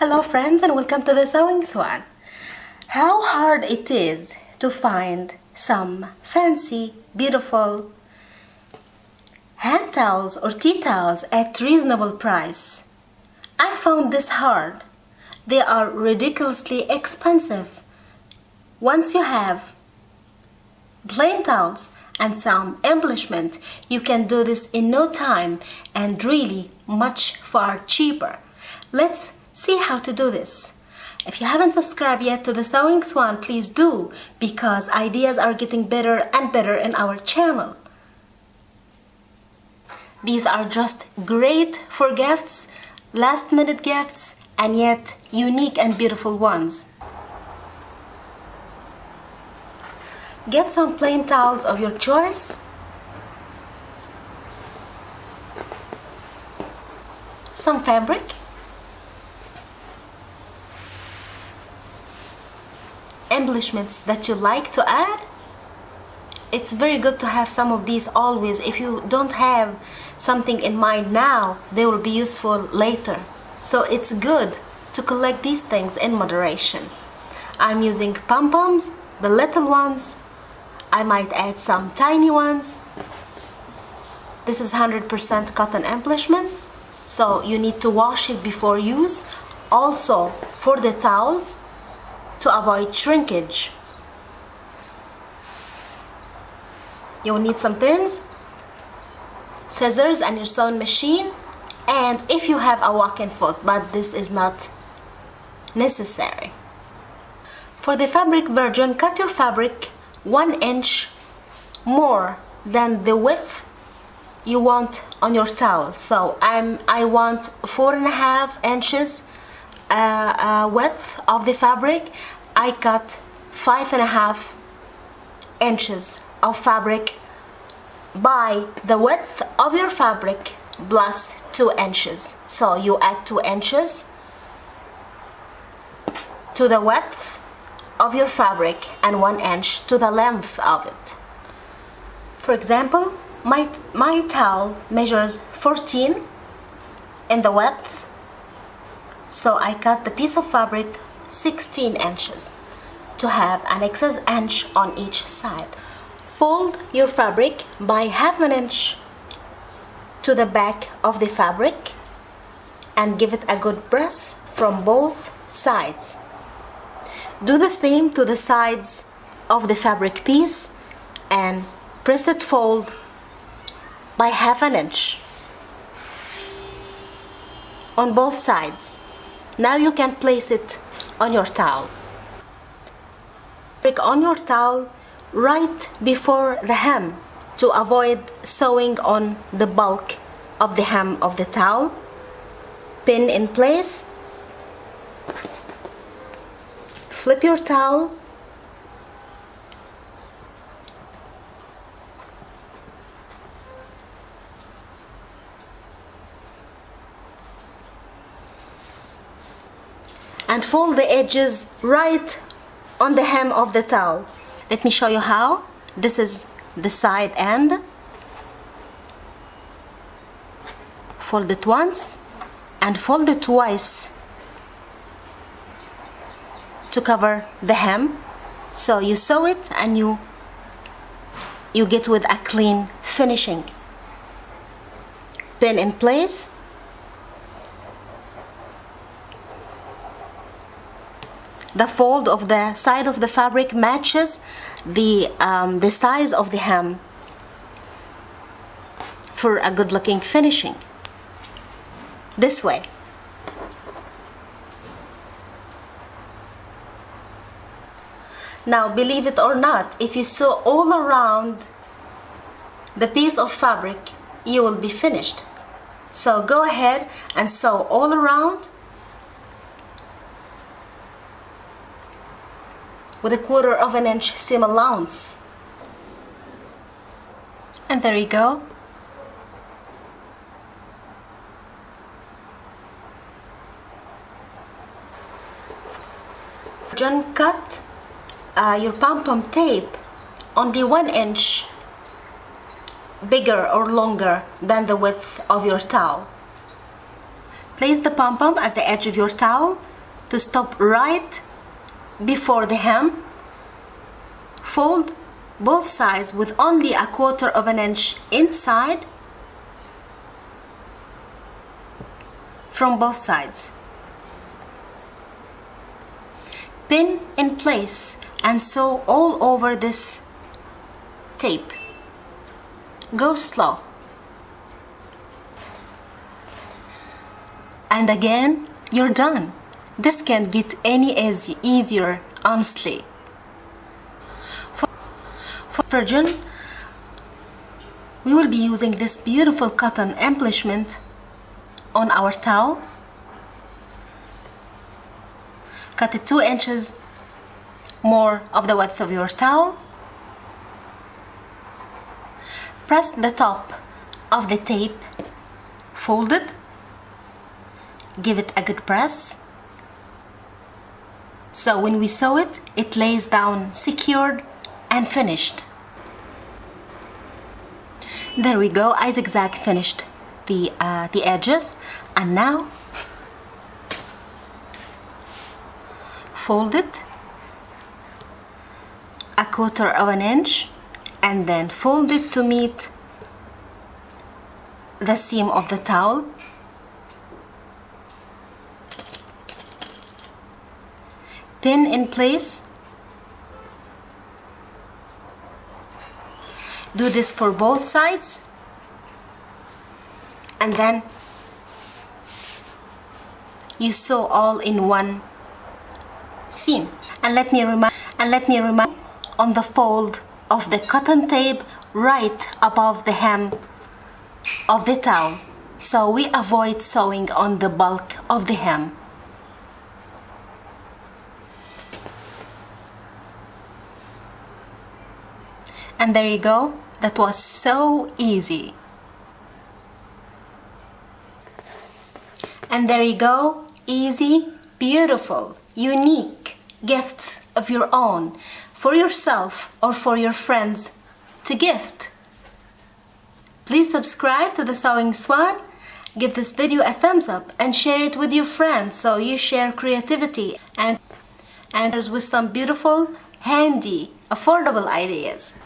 Hello friends and welcome to the Sewing Swan. How hard it is to find some fancy, beautiful hand towels or tea towels at reasonable price. I found this hard. They are ridiculously expensive. Once you have plain towels and some embellishment, you can do this in no time and really much far cheaper. Let's see how to do this. If you haven't subscribed yet to the Sewing Swan, please do because ideas are getting better and better in our channel. These are just great for gifts, last minute gifts, and yet unique and beautiful ones. Get some plain towels of your choice. Some fabric embellishments that you like to add it's very good to have some of these always. If you don't have something in mind now they will be useful later. So it's good to collect these things in moderation. I'm using pom-poms the little ones. I might add some tiny ones. This is 100% cotton embellishment so you need to wash it before use. Also for the towels to avoid shrinkage. You will need some pins, scissors and your sewing machine and if you have a walking foot but this is not necessary. For the fabric version, cut your fabric one inch more than the width you want on your towel. So I'm I want four and a half inches uh, uh, width of the fabric I cut five and a half inches of fabric by the width of your fabric plus two inches. So you add two inches to the width of your fabric and one inch to the length of it. For example my my towel measures 14 in the width so I cut the piece of fabric 16 inches to have an excess inch on each side. Fold your fabric by half an inch to the back of the fabric and give it a good press from both sides. Do the same to the sides of the fabric piece and press it fold by half an inch on both sides. Now you can place it on your towel. Prick on your towel right before the hem to avoid sewing on the bulk of the hem of the towel. Pin in place. Flip your towel and fold the edges right on the hem of the towel. Let me show you how. This is the side end. Fold it once and fold it twice to cover the hem. So you sew it and you you get with a clean finishing. Pin in place the fold of the side of the fabric matches the um, the size of the hem for a good looking finishing. This way. Now believe it or not if you sew all around the piece of fabric you will be finished. So go ahead and sew all around with a quarter of an inch seam allowance. And there you go. John cut uh, your pom-pom tape only one inch bigger or longer than the width of your towel. Place the pom-pom at the edge of your towel to stop right before the hem. Fold both sides with only a quarter of an inch inside from both sides. Pin in place and sew all over this tape. Go slow. And again you're done this can't get any easy, easier honestly. For, for we will be using this beautiful cotton embellishment on our towel. Cut it two inches more of the width of your towel. Press the top of the tape fold it give it a good press so when we sew it it lays down secured and finished. There we go I zigzag finished the uh, the edges. And now fold it a quarter of an inch and then fold it to meet the seam of the towel pin in place. Do this for both sides. And then you sew all in one seam. And let me remind and let me remind on the fold of the cotton tape right above the hem of the towel. So we avoid sewing on the bulk of the hem and there you go. That was so easy. And there you go. Easy beautiful unique gifts of your own for yourself or for your friends to gift. Please subscribe to the sewing swan. Give this video a thumbs up and share it with your friends so you share creativity and and with some beautiful handy affordable ideas